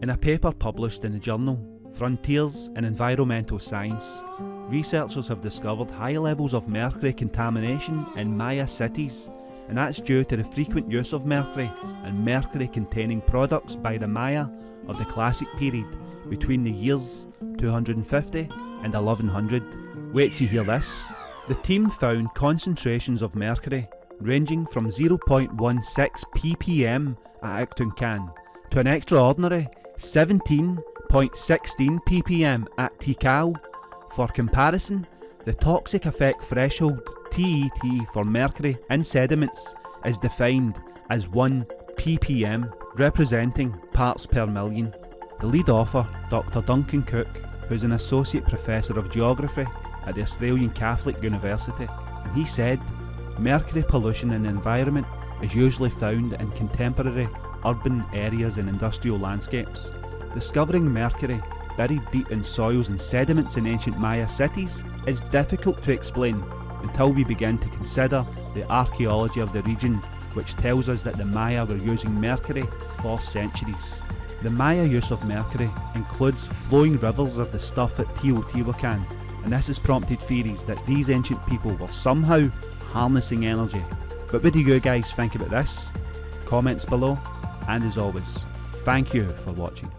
In a paper published in the journal Frontiers in Environmental Science, researchers have discovered high levels of mercury contamination in Maya cities, and that's due to the frequent use of mercury and mercury containing products by the Maya of the Classic period between the years 250 and 1100. Wait to hear this. The team found concentrations of mercury ranging from 0.16 ppm at Actuncan to an extraordinary 17 0.16 ppm at Tikal. For comparison, the toxic effect threshold TET for mercury in sediments is defined as 1 ppm, representing parts per million. The lead author, Dr Duncan Cook, who's an Associate Professor of Geography at the Australian Catholic University, and he said, mercury pollution in the environment is usually found in contemporary urban areas and industrial landscapes. Discovering mercury buried deep in soils and sediments in ancient Maya cities is difficult to explain until we begin to consider the archaeology of the region which tells us that the Maya were using mercury for centuries. The Maya use of mercury includes flowing rivers of the stuff at Teotihuacan and this has prompted theories that these ancient people were somehow harnessing energy. But what do you guys think about this? Comments below and as always, thank you for watching.